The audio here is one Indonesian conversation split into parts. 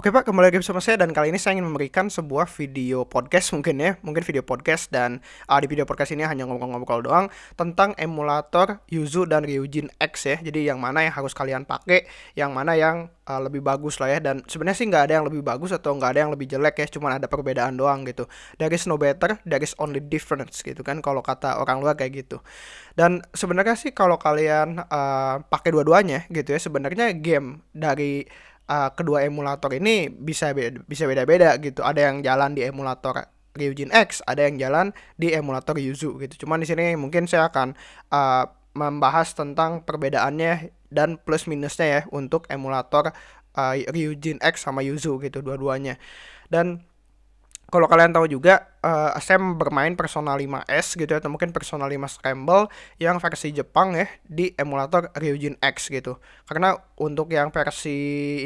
Oke Pak, kembali lagi bersama saya dan kali ini saya ingin memberikan sebuah video podcast mungkin ya, mungkin video podcast dan uh, di video podcast ini hanya ngobrol-ngobrol doang tentang emulator Yuzu dan Ryujin X ya. Jadi yang mana yang harus kalian pakai, yang mana yang uh, lebih bagus lah ya. Dan sebenarnya sih nggak ada yang lebih bagus atau nggak ada yang lebih jelek ya, cuma ada perbedaan doang gitu. There is no better, there is only difference gitu kan kalau kata orang luar kayak gitu. Dan sebenarnya sih kalau kalian uh, pakai dua-duanya gitu ya, sebenarnya game dari uh, kedua emulator ini bisa beda, bisa beda-beda gitu. Ada yang jalan di emulator Ryujin X, ada yang jalan di emulator Yuzu gitu. Cuman di sini mungkin saya akan uh, membahas tentang perbedaannya dan plus minusnya ya untuk emulator uh, Ryujin X sama Yuzu gitu dua-duanya. Dan kalau kalian tahu juga uh, Sam bermain Persona 5S gitu atau mungkin Persona 5 Scramble yang versi Jepang ya di emulator Ryujin X gitu. Karena untuk yang versi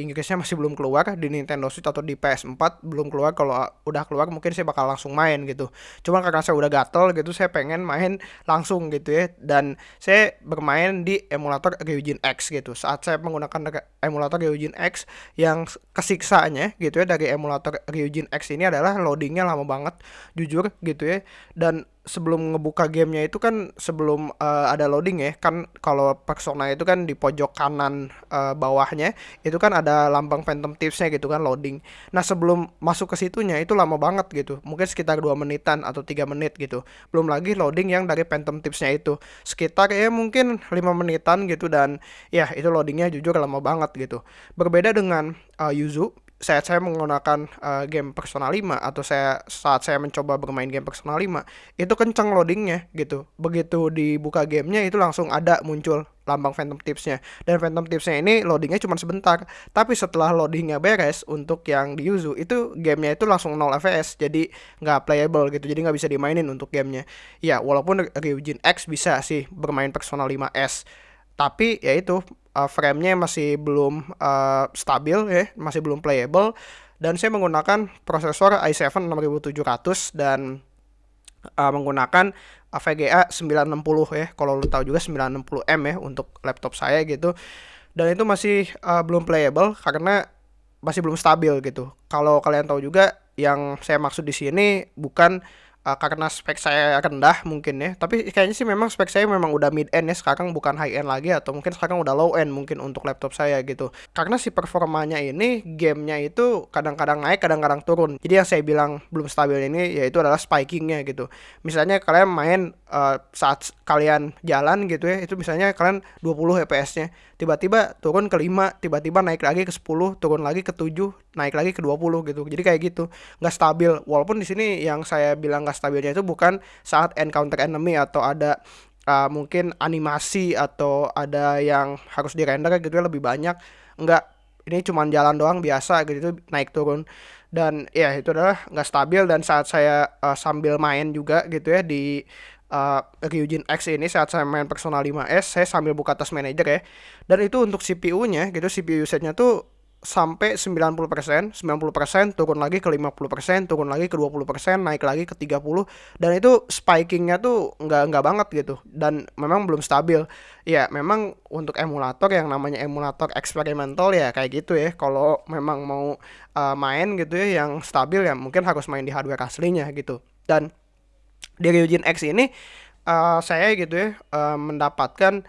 Inggrisnya masih belum keluar di Nintendo Switch atau di PS4 belum keluar. Kalau udah keluar mungkin saya bakal langsung main gitu. Cuma karena saya udah gatel gitu saya pengen main langsung gitu ya dan saya bermain di emulator Ryujin X gitu. Saat saya menggunakan emulator Ryujin X yang kesiksanya gitu ya dari emulator Ryujin X ini adalah loadingnya lama banget jujur gitu ya. Dan sebelum ngebuka gamenya itu kan sebelum uh, ada loading ya kan kalau persona itu kan di pojok kanan uh, bawahnya itu kan ada lambang phantom tipsnya gitu kan loading. Nah sebelum masuk ke situnya itu lama banget gitu. Mungkin sekitar dua menitan atau tiga menit gitu. Belum lagi loading yang dari phantom tipsnya itu. Sekitar ya mungkin lima menitan gitu dan ya itu loadingnya jujur lama banget gitu. Berbeda dengan uh, Yuzu saat saya menggunakan uh, game Persona 5 atau saya saat saya mencoba bermain game Persona 5 itu kencang loadingnya gitu. Begitu dibuka gamenya itu langsung ada muncul lambang Phantom Tipsnya. Dan Phantom Tipsnya ini loadingnya cuma sebentar. Tapi setelah loadingnya beres untuk yang di Yuzu itu gamenya itu langsung 0 fps jadi nggak playable gitu. Jadi nggak bisa dimainin untuk gamenya. Ya walaupun Ryujin X bisa sih bermain Persona 5S tapi ya itu uh, frame-nya masih belum uh, stabil ya, masih belum playable dan saya menggunakan prosesor i7 6700 dan uh, menggunakan VGA 960 ya. Kalau lu tahu juga 960M ya untuk laptop saya gitu. Dan itu masih uh, belum playable karena masih belum stabil gitu. Kalau kalian tahu juga yang saya maksud di sini bukan uh, karena spek saya rendah mungkin ya. Tapi kayaknya sih memang spek saya memang udah mid end ya. Sekarang bukan high end lagi atau mungkin sekarang udah low end mungkin untuk laptop saya gitu. Karena si performanya ini gamenya itu kadang-kadang naik kadang-kadang turun. Jadi yang saya bilang belum stabil ini yaitu adalah spikingnya gitu. Misalnya kalian main uh, saat kalian jalan gitu ya itu misalnya kalian 20 fps nya tiba-tiba turun ke 5 tiba-tiba naik lagi ke 10 turun lagi ke 7 naik lagi ke 20 gitu. Jadi kayak gitu nggak stabil. Walaupun di sini yang saya bilang nggak stabilnya itu bukan saat encounter enemy atau ada uh, mungkin animasi atau ada yang harus di render gitu ya lebih banyak. Nggak ini cuma jalan doang biasa gitu naik turun. Dan ya itu adalah nggak stabil. Dan saat saya uh, sambil main juga gitu ya di uh, Ryujin X ini saat saya main Persona 5S saya sambil buka task manager ya. Dan itu untuk CPU-nya gitu CPU usage-nya tuh sampai 90%, 90% turun lagi ke 50%, turun lagi ke 20%, naik lagi ke 30 dan itu spikingnya tuh nggak nggak banget gitu dan memang belum stabil. Ya, memang untuk emulator yang namanya emulator eksperimental ya kayak gitu ya. Kalau memang mau uh, main gitu ya yang stabil ya mungkin harus main di hardware aslinya gitu. Dan di Ryujin X ini uh, saya gitu ya uh, mendapatkan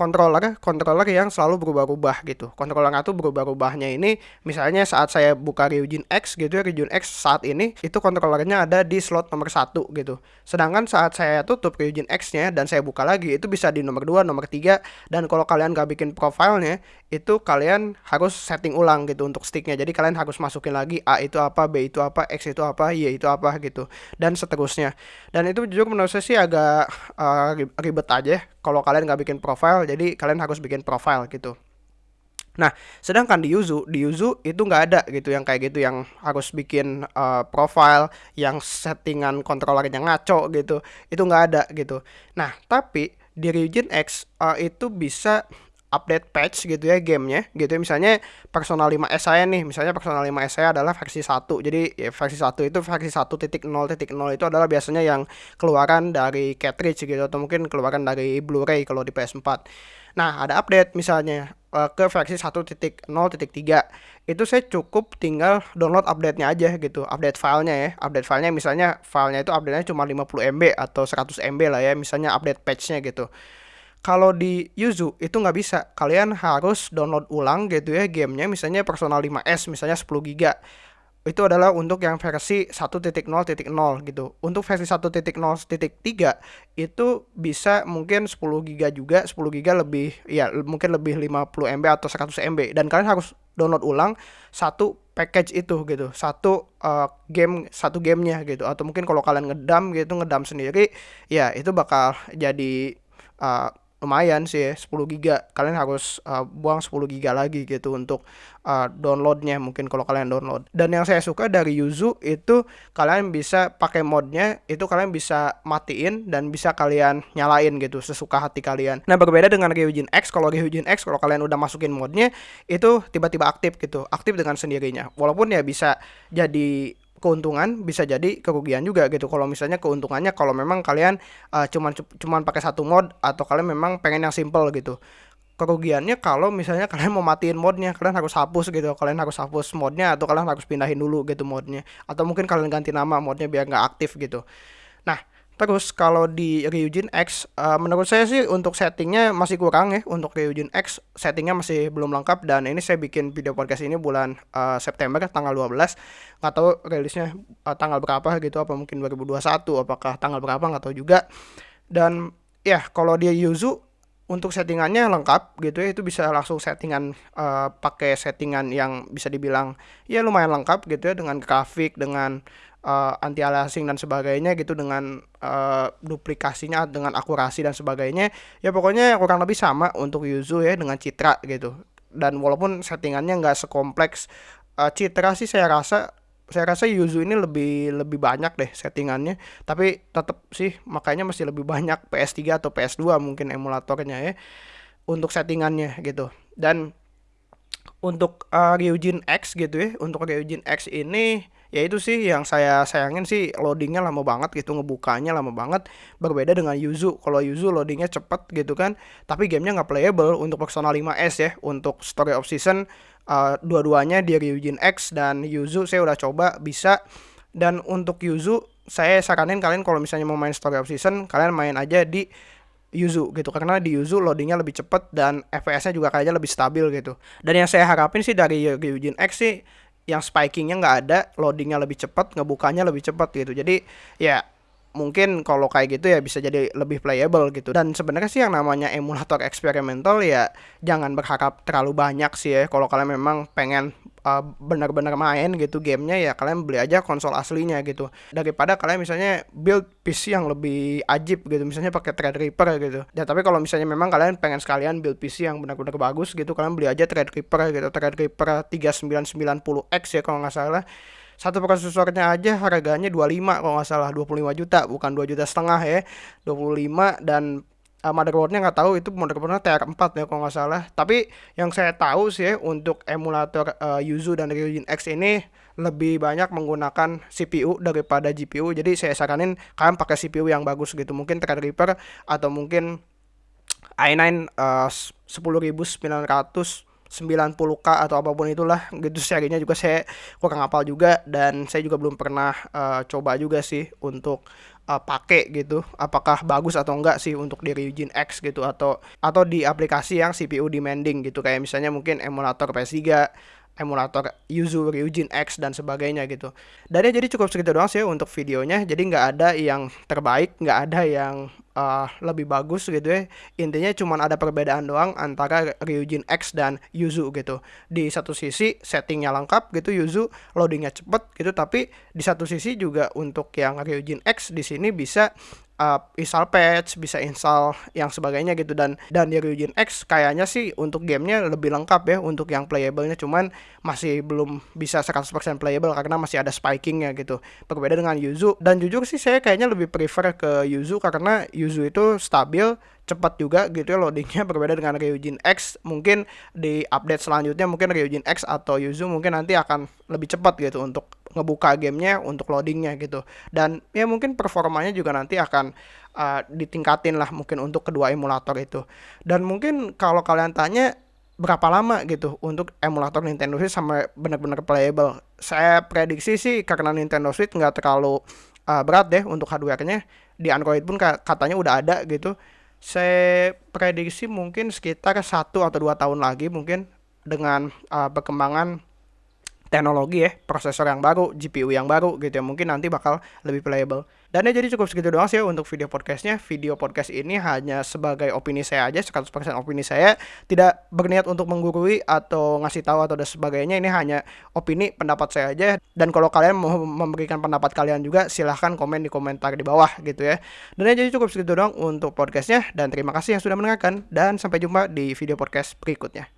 controller controller yang selalu berubah-ubah gitu. Controllernya tuh berubah-ubahnya ini misalnya saat saya buka Ryujin X gitu ya Ryujin X saat ini itu controllernya ada di slot nomor satu gitu. Sedangkan saat saya tutup Ryujin X-nya dan saya buka lagi itu bisa di nomor 2, nomor 3 dan kalau kalian gak bikin profilnya itu kalian harus setting ulang gitu untuk sticknya. Jadi kalian harus masukin lagi A itu apa, B itu apa, X itu apa, Y itu apa gitu dan seterusnya. Dan itu juga menurut saya sih agak uh, ribet aja kalau kalian nggak bikin profile jadi kalian harus bikin profile gitu Nah, sedangkan di Yuzu, di Yuzu itu nggak ada gitu yang kayak gitu yang harus bikin uh, profile yang settingan kontrolernya ngaco gitu. Itu nggak ada gitu. Nah, tapi di Ryujin X uh, itu bisa update patch gitu ya gamenya. Gitu ya misalnya Persona 5S saya nih. Misalnya Persona 5S saya adalah versi 1 jadi ya, versi 1 itu versi 1.0.0 itu adalah biasanya yang keluaran dari cartridge gitu atau mungkin keluaran dari Blu-ray kalau di PS4 nah ada update misalnya uh, ke versi 1.0.3 itu saya cukup tinggal download update-nya aja gitu update filenya ya. Update filenya misalnya filenya itu update-nya cuma 50 MB atau 100 MB lah ya misalnya update patch-nya gitu kalau di Yuzu itu nggak bisa. Kalian harus download ulang gitu ya gamenya, misalnya Persona 5S, misalnya 10 GB. Itu adalah untuk yang versi 1.0.0 gitu. Untuk versi 1.0.3 itu bisa mungkin 10 GB juga, 10 GB lebih ya mungkin lebih 50 MB atau 100 MB dan kalian harus download ulang satu package itu gitu. Satu uh, game satu gamenya gitu atau mungkin kalau kalian ngedam gitu, ngedam sendiri ya itu bakal jadi uh, lumayan sih ya 10 giga. Kalian harus uh, buang 10 giga lagi gitu untuk uh, downloadnya mungkin kalau kalian download. Dan yang saya suka dari Yuzu itu kalian bisa pakai modnya itu kalian bisa matiin dan bisa kalian nyalain gitu sesuka hati kalian. Nah berbeda dengan Ryujin X kalau Ryujin X kalau kalian udah masukin modnya itu tiba-tiba aktif gitu aktif dengan sendirinya. Walaupun ya bisa jadi keuntungan bisa jadi kerugian juga gitu. Kalau misalnya keuntungannya kalau memang kalian uh, cuman cuman pakai satu mod atau kalian memang pengen yang simple gitu. Kerugiannya kalau misalnya kalian mau matiin modnya kalian harus hapus gitu. Kalian harus hapus modnya atau kalian harus pindahin dulu gitu modnya. Atau mungkin kalian ganti nama modnya biar nggak aktif gitu. Nah Terus kalau di Ryujin X, uh, menurut saya sih untuk settingnya masih kurang ya. Untuk Ryujin X settingnya masih belum lengkap dan ini saya bikin video podcast ini bulan uh, September tanggal 12. Nggak tahu rilisnya uh, tanggal berapa gitu, apa mungkin 2021, apakah tanggal berapa nggak tahu juga. Dan ya kalau dia Yuzu untuk settingannya lengkap gitu ya itu bisa langsung settingan uh, pakai settingan yang bisa dibilang ya lumayan lengkap gitu ya dengan grafik dengan uh, anti aliasing dan sebagainya gitu dengan uh, duplikasinya dengan akurasi dan sebagainya ya pokoknya kurang lebih sama untuk Yuzu ya dengan Citra gitu. Dan walaupun settingannya nggak sekompleks uh, Citra sih saya rasa saya rasa Yuzu ini lebih lebih banyak deh settingannya. Tapi tetap sih makanya masih lebih banyak PS3 atau PS2 mungkin emulatornya ya untuk settingannya gitu. Dan untuk uh, Ryujin X gitu ya untuk Ryujin X ini ya itu sih yang saya sayangin sih loadingnya lama banget gitu ngebukanya lama banget. Berbeda dengan Yuzu. Kalau Yuzu loadingnya cepet gitu kan tapi gamenya nggak playable untuk Persona 5S ya untuk Story of Season uh, dua-duanya di Ryujin X dan Yuzu saya udah coba bisa. Dan untuk Yuzu saya saranin kalian kalau misalnya mau main Story of Season kalian main aja di Yuzu gitu. Karena di Yuzu loadingnya lebih cepet dan FPS-nya juga kayaknya lebih stabil gitu. Dan yang saya harapin sih dari Ryujin X sih yang spikingnya nggak ada, loadingnya lebih cepat, ngebukanya lebih cepat gitu. Jadi ya mungkin kalau kayak gitu ya bisa jadi lebih playable gitu. Dan sebenarnya sih yang namanya emulator eksperimental ya jangan berharap terlalu banyak sih ya. Kalau kalian memang pengen uh, benar-benar main gitu gamenya ya kalian beli aja konsol aslinya gitu. Daripada kalian misalnya build PC yang lebih ajib gitu misalnya pakai Threadripper gitu. Ya tapi kalau misalnya memang kalian pengen sekalian build PC yang benar-benar bagus gitu kalian beli aja Threadripper gitu. Threadripper 3990X ya kalau nggak salah satu prosesornya aja harganya 25 kalau nggak salah 25 juta bukan 2 juta setengah ya 25 dan uh, motherboardnya nggak tahu itu motherboardnya TR4 ya kalau nggak salah. Tapi yang saya tahu sih ya, untuk emulator uh, Yuzu dan Ryujin X ini lebih banyak menggunakan CPU daripada GPU jadi saya saranin kalian pakai CPU yang bagus gitu. Mungkin Threadripper atau mungkin i9 uh, 10900 90k atau apa pun itulah gitu serinya juga saya kurang hafal juga dan saya juga belum pernah uh, coba juga sih untuk uh, pakai gitu apakah bagus atau enggak sih untuk di Ryujin X gitu atau atau di aplikasi yang CPU demanding gitu. Kayak misalnya mungkin emulator PS3 emulator Yuzu, Ryujin X dan sebagainya gitu. Dan ya jadi cukup segitu doang sih untuk videonya. Jadi nggak ada yang terbaik, nggak ada yang uh, lebih bagus gitu ya. Intinya cuma ada perbedaan doang antara Ryujin X dan Yuzu gitu. Di satu sisi settingnya lengkap gitu Yuzu, loadingnya cepet gitu, tapi di satu sisi juga untuk yang Ryujin X di sini bisa uh, install patch, bisa install yang sebagainya gitu. Dan dan di Ryujin X kayaknya sih untuk gamenya lebih lengkap ya untuk yang playable-nya. Cuman masih belum bisa 100% playable karena masih ada spikingnya gitu. Berbeda dengan Yuzu. Dan jujur sih saya kayaknya lebih prefer ke Yuzu karena Yuzu itu stabil cepat juga gitu ya loadingnya. Berbeda dengan Ryujin X mungkin di update selanjutnya mungkin Ryujin X atau Yuzu mungkin nanti akan lebih cepat gitu untuk ngebuka gamenya untuk loadingnya gitu. Dan ya mungkin performanya juga nanti akan uh, ditingkatin lah mungkin untuk kedua emulator itu. Dan mungkin kalau kalian tanya berapa lama gitu untuk emulator Nintendo Switch sampai benar-benar playable? Saya prediksi sih karena Nintendo Switch nggak terlalu uh, berat deh untuk hardware-nya. Di Android pun katanya udah ada gitu. Saya prediksi mungkin sekitar satu atau dua tahun lagi mungkin dengan uh, perkembangan teknologi ya, prosesor yang baru, GPU yang baru gitu ya, mungkin nanti bakal lebih playable. Dan ya jadi cukup segitu doang sih ya untuk video podcastnya. Video podcast ini hanya sebagai opini saya aja, 100% opini saya. Tidak berniat untuk menggurui atau ngasih tahu atau dan sebagainya. Ini hanya opini, pendapat saya aja. Dan kalau kalian mau memberikan pendapat kalian juga, silahkan komen di komentar di bawah gitu ya. Dan ya jadi cukup segitu doang untuk podcastnya. Dan terima kasih yang sudah mendengarkan. Dan sampai jumpa di video podcast berikutnya.